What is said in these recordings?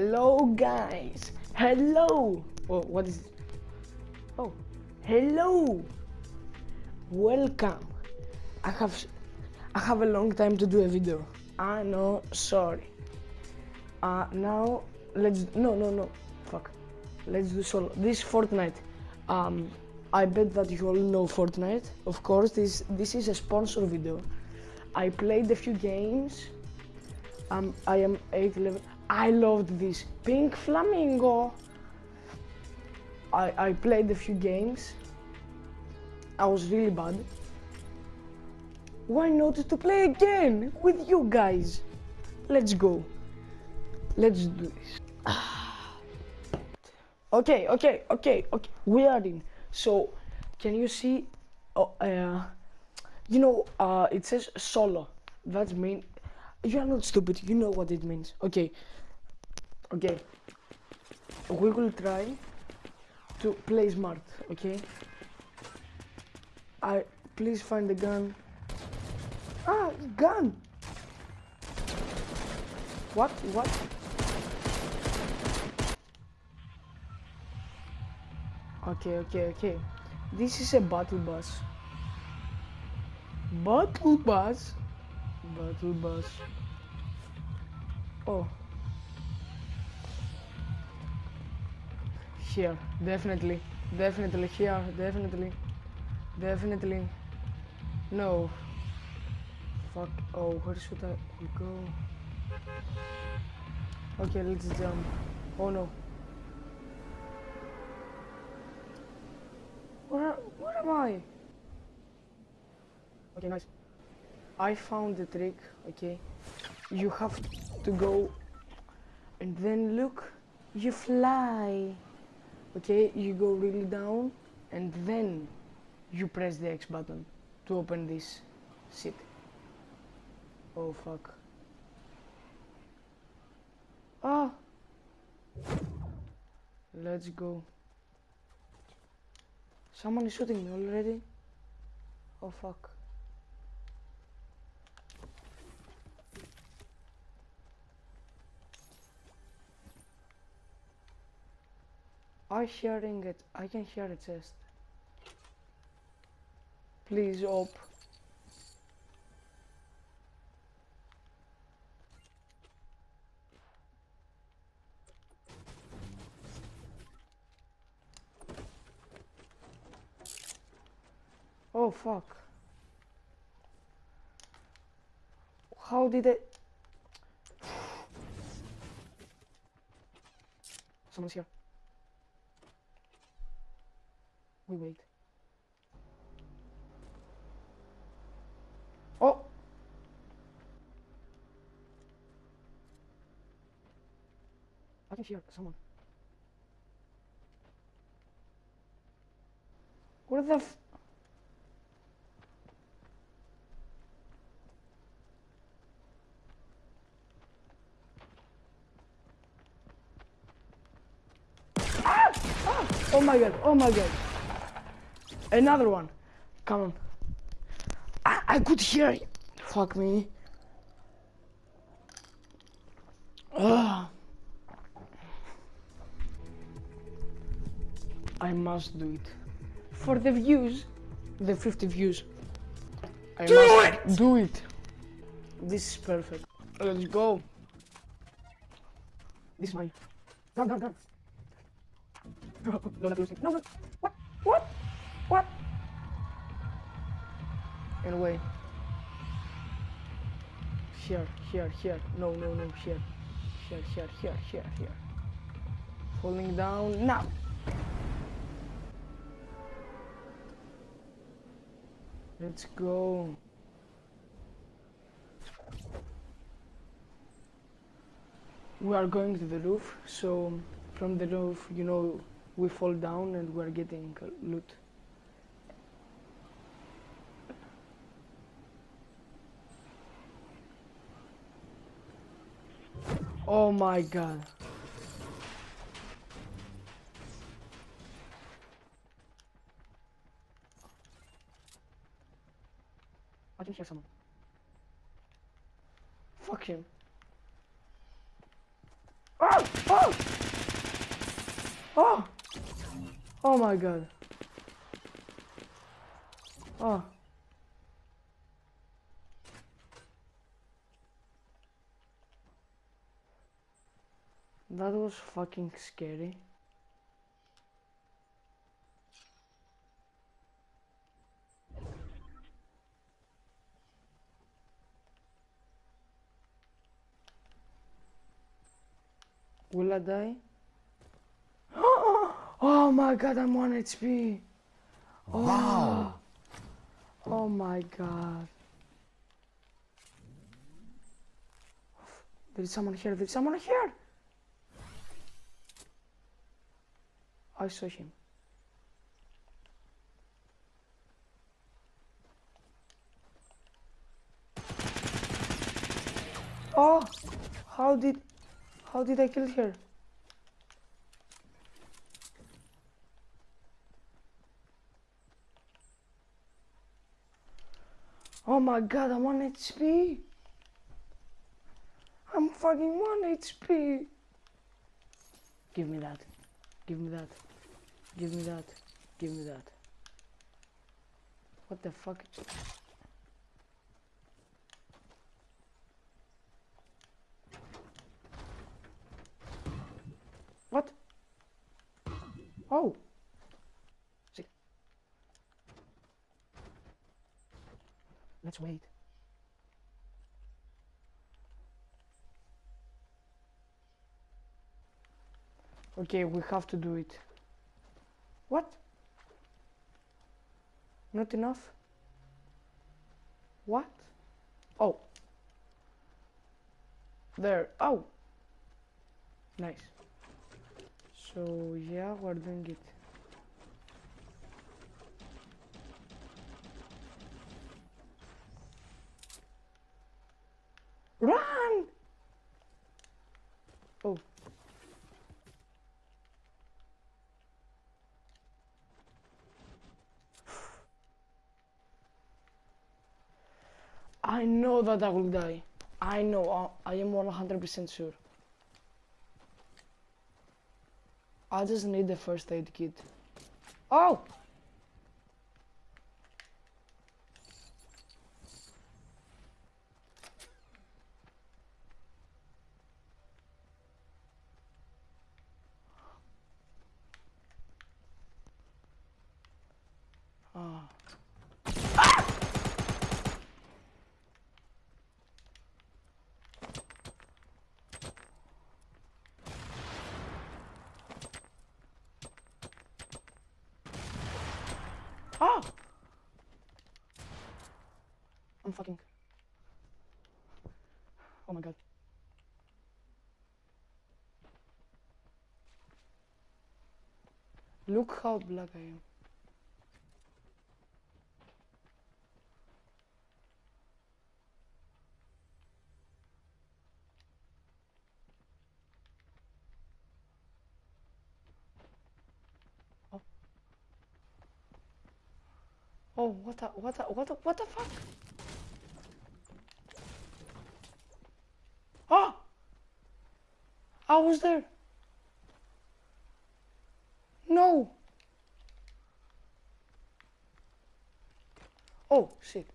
Hello guys. Hello. Oh, what is? Oh, hello. Welcome. I have I have a long time to do a video. I know, sorry. Uh now let's no no no fuck. Let's do solo. This Fortnite. Um I bet that you all know Fortnite. Of course, this this is a sponsor video. I played a few games. Um, I am 8 level. I loved this pink flamingo. I I played a few games. I was really bad. Why not to play again with you guys? Let's go. Let's do this. okay, okay, okay, okay. We are in. So, can you see? Oh, uh, you know, uh, it says solo. That means you are not stupid. You know what it means. Okay, okay. We will try to play smart. Okay. I please find the gun. Ah, gun. What? What? Okay, okay, okay. This is a battle bus. Battle bus? Battle bus. Oh. Here, definitely. Definitely here, definitely. Definitely. No. Fuck. Oh, where should I go? Okay, let's jump. Oh no. Where, where am I? Okay, nice. I found the trick, okay? You have to go and then look, you fly. Okay, you go really down and then you press the X button to open this seat. Oh fuck. Ah! Let's go. Someone is shooting me already. Oh fuck. I hearing it. I can hear it chest. Please op. Oh fuck. How did it? Someone's here. We wait. Oh! I can hear someone. What the f- Ah! Ah! Oh my god, oh my god. Another one. Come on. I, I could hear it. Fuck me. Ugh. I must do it. For the views, the 50 views. I Do must it! Do it. This is perfect. Let's go. This is run, run. Don't lose it. No, no. What? What? What? And away. Here, here, here. No, no, no, here. Here, here, here, here, here. Falling down now. Let's go. We are going to the roof, so from the roof, you know, we fall down and we're getting uh, loot. Oh my god. I can hear someone. Fuck him. Oh! Ah! Oh! Oh my god. Oh. That was fucking scary. Will I die? Oh my god, I'm 1 HP. Oh. Wow. Oh my god. There is someone here, there is someone here! I saw him. Oh! How did... How did I kill her? Oh my god, I'm 1 HP! I'm fucking 1 HP! Give me that. Give me that. Give me that. Give me that. What the fuck? What? Oh! Let's wait. Okay, we have to do it. What? Not enough? What? Oh. There. Oh. Nice. So, yeah, we're doing it. Run! Oh. I know that I will die. I know. uh, I am 100% sure. I just need the first aid kit. Oh! Ah. Ah! I'm fucking. Oh my god. Look how black I am. Oh, what the, what the, what the, what the fuck? Ah! I was there. No. Oh, shit.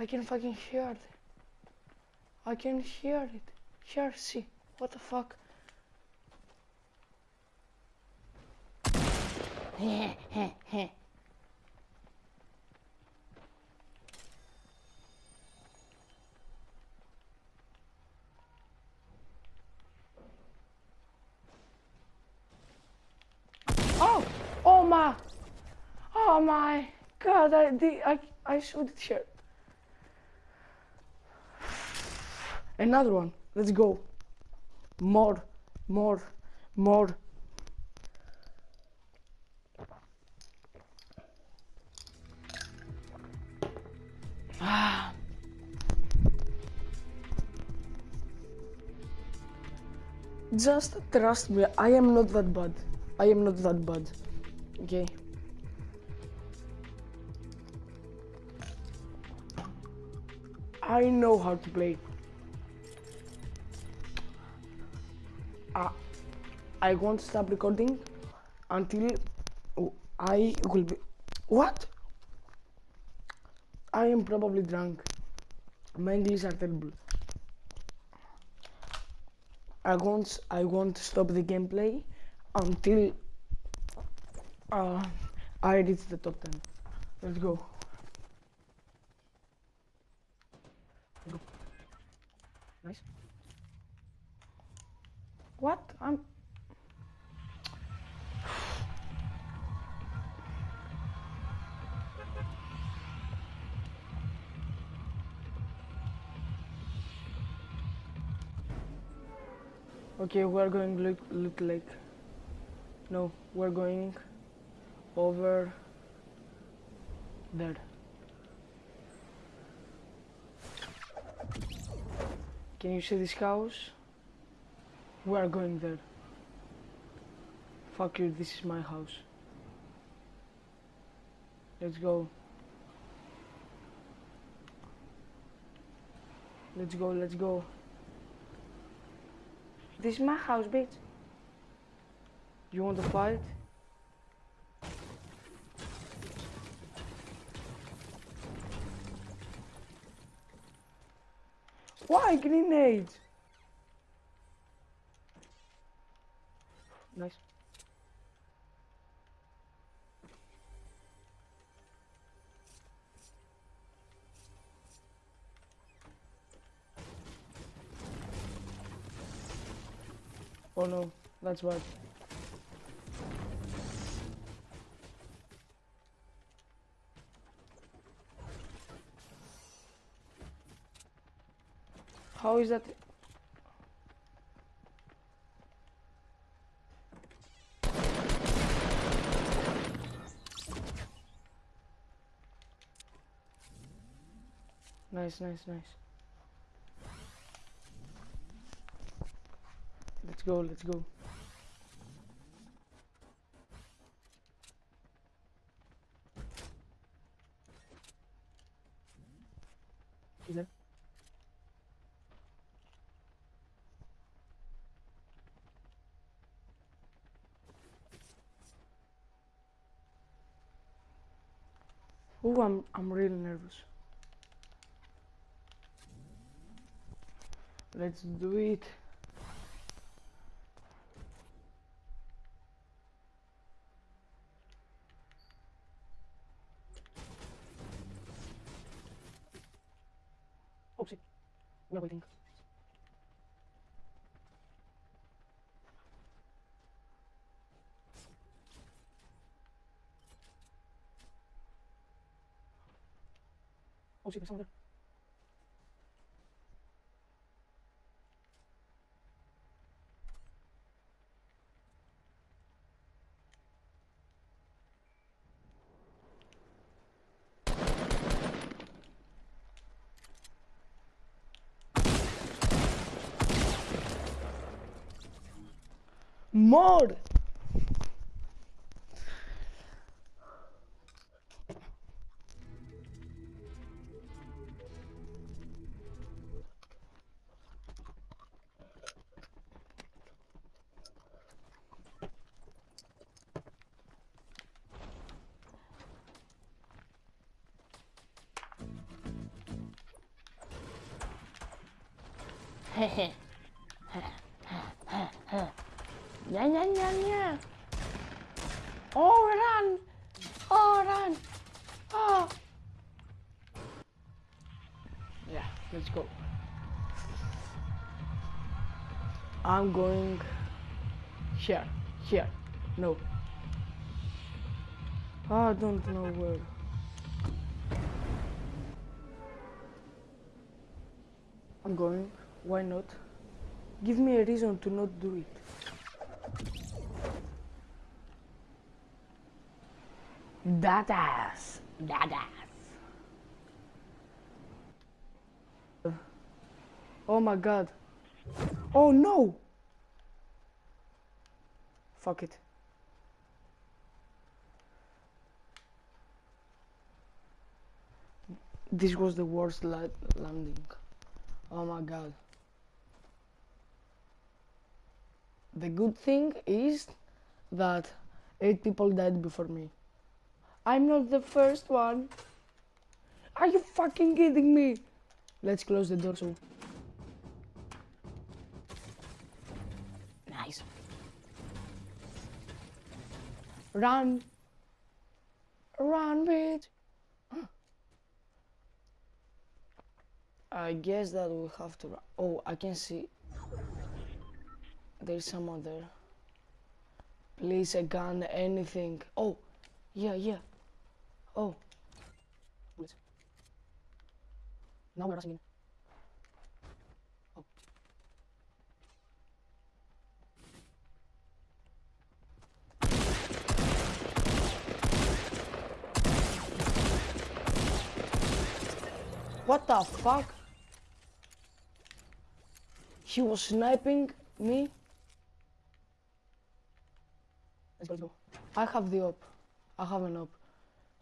I can fucking hear it. I can hear it. Here, see. What the fuck? Oh! Oh my! Oh my god, I I, I showed it here. Another one. Let's go. More, more, more. Ah. Just trust me, I am not that bad. I am not that bad. Okay. I know how to play. Uh, I won't stop recording until I will be. What? I am probably drunk. My English are terrible. I won't I won't stop the gameplay until uh, I reach the top 10. Let's go. go. Nice. What? I'm Okay, we're going look look like no, we're going over there. Can you see this house? We are going there. Fuck you, this is my house. Let's go. Let's go, let's go. This is my house, bitch. You want to fight? Why grenades? Nice. Oh no, that's bad. How is that? Nice, nice, nice. Let's go, let's go. There? Oh, I'm I'm really nervous. Let's do it. Oh shit. We're waiting. Oh shit, there's someone there. More! Let's go. I'm going here, here. No. Ah, I don't know where. I'm going. Why not? Give me a reason to not do it. That ass. That ass. Oh my god. Oh no! Fuck it. This was the worst la landing. Oh my god. The good thing is that eight people died before me. I'm not the first one. Are you fucking kidding me? Let's close the door so. Run. Run, bitch. I guess that we have to. run. Oh, I can see. There's someone there. Please, a gun, anything. Oh, yeah, yeah. Oh. Now we're rushing in. What the fuck? He was sniping me. Let's go. I have the op. I have an op.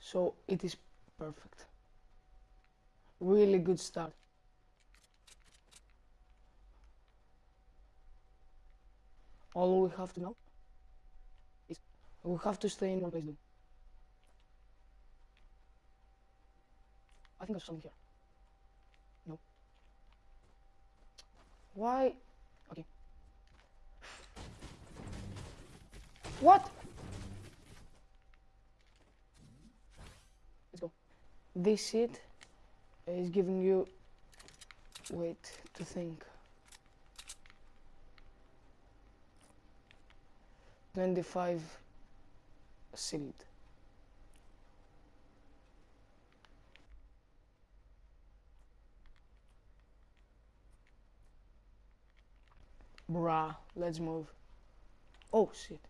So it is perfect. Really good start. All we have to know is we have to stay in one place. I think there's something here. Why? Okay. What? Let's go. This shit is giving you wait to think. 25 sealed. Bruh, let's move. Oh shit.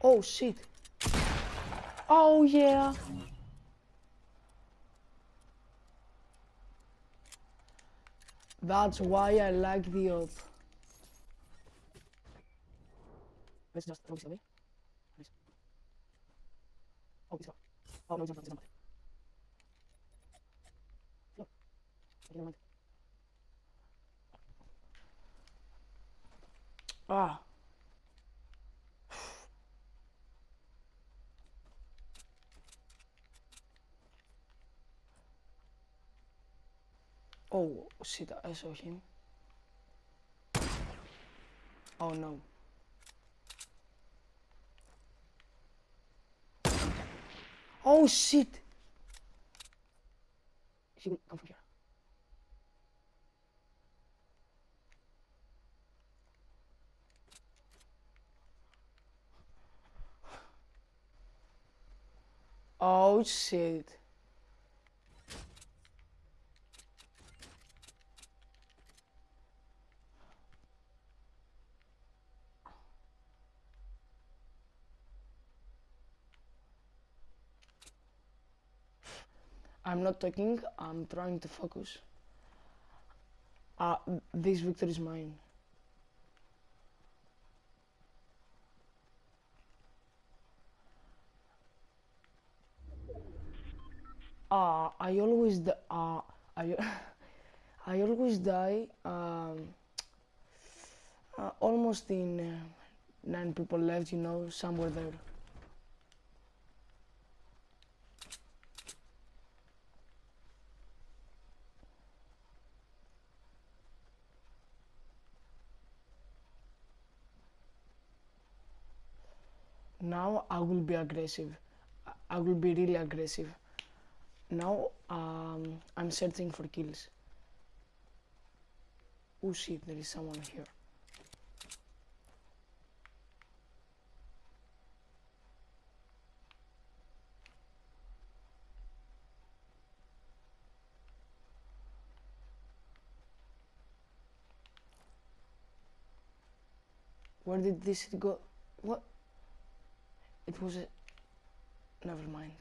Oh shit. Oh yeah. That's why I like the op. Let's just throw this away. Nice. Oh, it's gone. Oh, no, it's not. It's not. No. Okay, never mind. Ah. Oh shit, I saw him. Oh no. Oh shit! She will come from here. Oh shit. I'm not talking, I'm trying to focus. Uh, this victory is mine. Uh, I always, uh, I, I always die, um, uh, almost in uh, nine people left, you know, somewhere there. Now I will be aggressive. I will be really aggressive. Now um, I'm searching for kills. Oh shit, there is someone here. Where did this go? What? It was a. Never mind.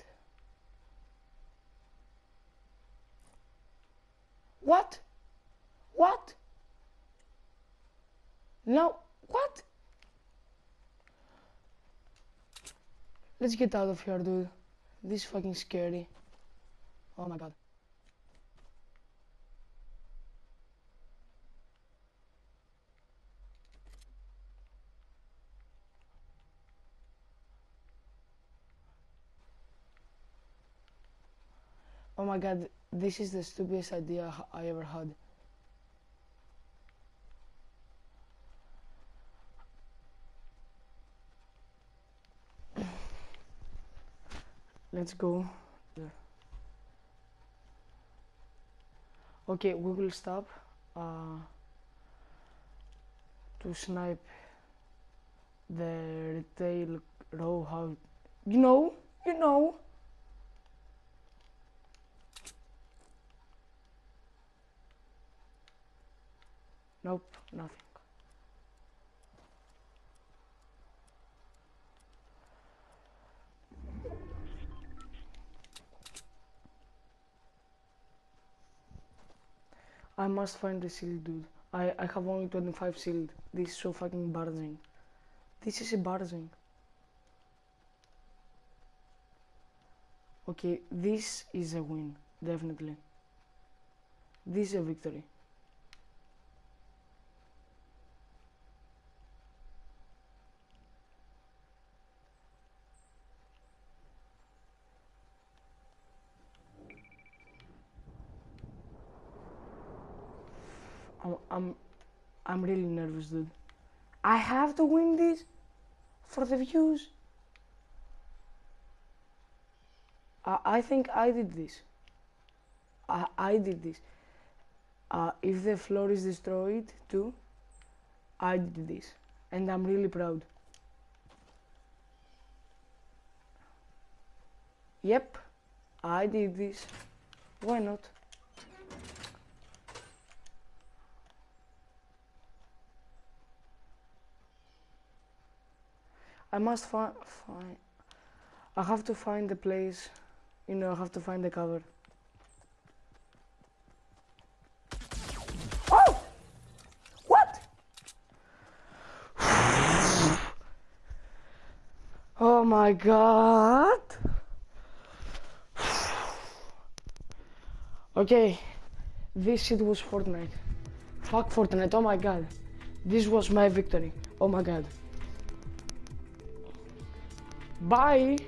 What? What? No. What? Let's get out of here, dude. This is fucking scary. Oh my god. Oh my god, this is the stupidest idea I ever had. Let's go. there. Okay, we will stop uh, to snipe the retail row house. You know, you know. Nope, nothing. I must find the shield, dude. I, I have only 25 shield. This is so fucking embarrassing. This is a embarrassing. Okay, this is a win, definitely. This is a victory. I'm, I'm, I'm really nervous, dude. I have to win this for the views. I, I think I did this. I, I did this. Uh, if the floor is destroyed too, I did this. And I'm really proud. Yep, I did this. Why not? I must find. I have to find the place. You know, I have to find the cover. Oh! What? Oh my god. Okay, this shit was Fortnite. Fuck Fortnite, oh my god. This was my victory. Oh my god. Bye.